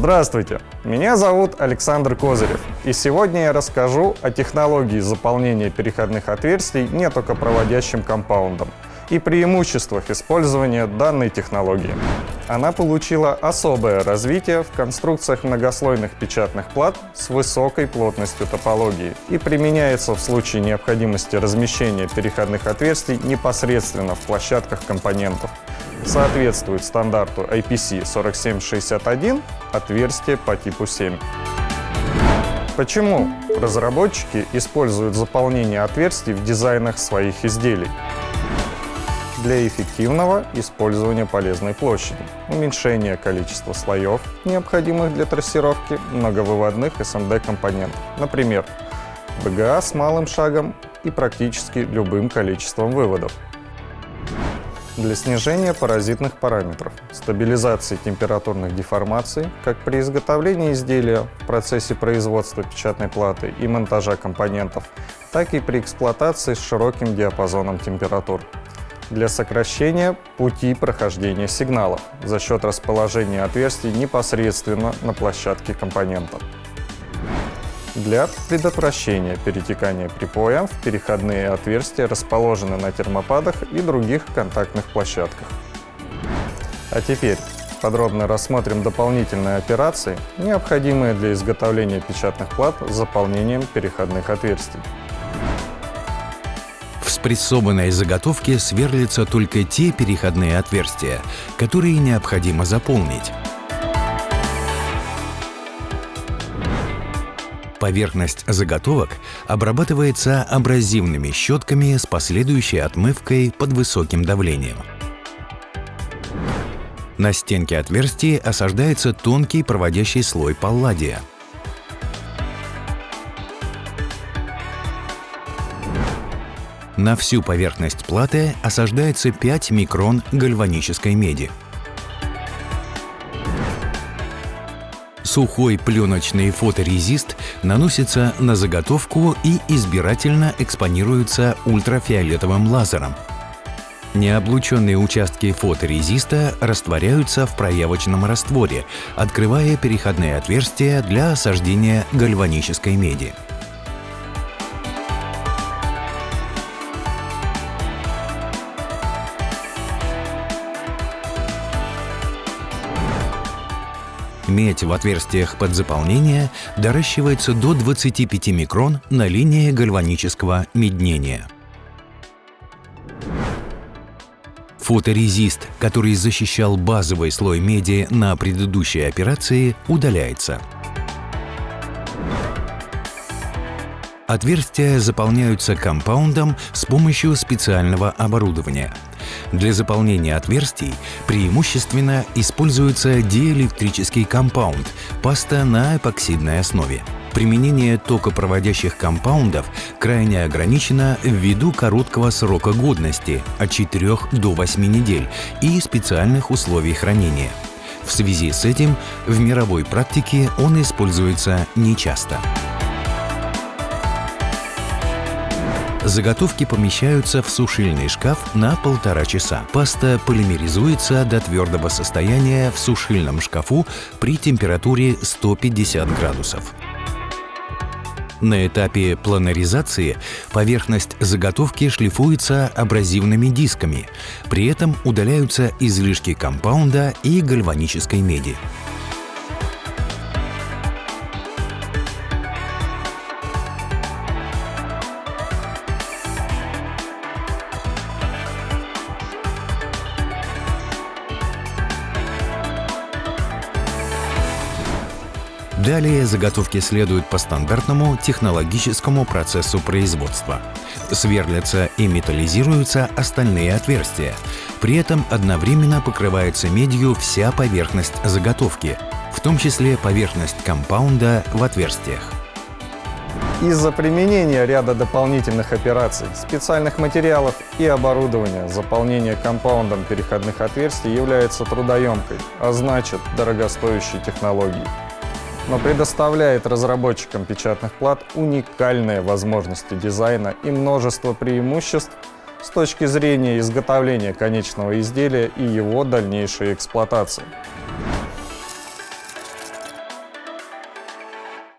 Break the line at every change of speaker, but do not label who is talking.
Здравствуйте! Меня зовут Александр Козырев, и сегодня я расскажу о технологии заполнения переходных отверстий нетокопроводящим компаундом и преимуществах использования данной технологии. Она получила особое развитие в конструкциях многослойных печатных плат с высокой плотностью топологии и применяется в случае необходимости размещения переходных отверстий непосредственно в площадках компонентов. Соответствует стандарту IPC 4761 отверстие по типу 7. Почему разработчики используют заполнение отверстий в дизайнах своих изделий? Для эффективного использования полезной площади, уменьшения количества слоев, необходимых для трассировки многовыводных SMD-компонентов, например, БГА с малым шагом и практически любым количеством выводов. Для снижения паразитных параметров, стабилизации температурных деформаций, как при изготовлении изделия в процессе производства печатной платы и монтажа компонентов, так и при эксплуатации с широким диапазоном температур для сокращения пути прохождения сигналов за счет расположения отверстий непосредственно на площадке компонента. Для предотвращения перетекания припоя в переходные отверстия расположены на термопадах и других контактных площадках. А теперь подробно рассмотрим дополнительные операции, необходимые для изготовления печатных плат с заполнением переходных отверстий
спрессованной заготовке сверлятся только те переходные отверстия, которые необходимо заполнить. Поверхность заготовок обрабатывается абразивными щетками с последующей отмывкой под высоким давлением. На стенке отверстия осаждается тонкий проводящий слой палладия – На всю поверхность платы осаждается 5 микрон гальванической меди. Сухой пленочный фоторезист наносится на заготовку и избирательно экспонируется ультрафиолетовым лазером. Необлученные участки фоторезиста растворяются в проявочном растворе, открывая переходные отверстия для осаждения гальванической меди. Медь в отверстиях под заполнение доращивается до 25 микрон на линии гальванического меднения. Фоторезист, который защищал базовый слой меди на предыдущей операции, удаляется. Отверстия заполняются компаундом с помощью специального оборудования – для заполнения отверстий преимущественно используется диэлектрический компаунд – паста на эпоксидной основе. Применение токопроводящих компаундов крайне ограничено ввиду короткого срока годности – от 4 до 8 недель и специальных условий хранения. В связи с этим в мировой практике он используется нечасто. Заготовки помещаются в сушильный шкаф на полтора часа. Паста полимеризуется до твердого состояния в сушильном шкафу при температуре 150 градусов. На этапе планаризации поверхность заготовки шлифуется абразивными дисками. При этом удаляются излишки компаунда и гальванической меди. Далее заготовки следуют по стандартному технологическому процессу производства. Сверлятся и металлизируются остальные отверстия. При этом одновременно покрывается медью вся поверхность заготовки, в том числе поверхность компаунда в отверстиях.
Из-за применения ряда дополнительных операций, специальных материалов и оборудования заполнение компаундом переходных отверстий является трудоемкой, а значит дорогостоящей технологией но предоставляет разработчикам печатных плат уникальные возможности дизайна и множество преимуществ с точки зрения изготовления конечного изделия и его дальнейшей эксплуатации.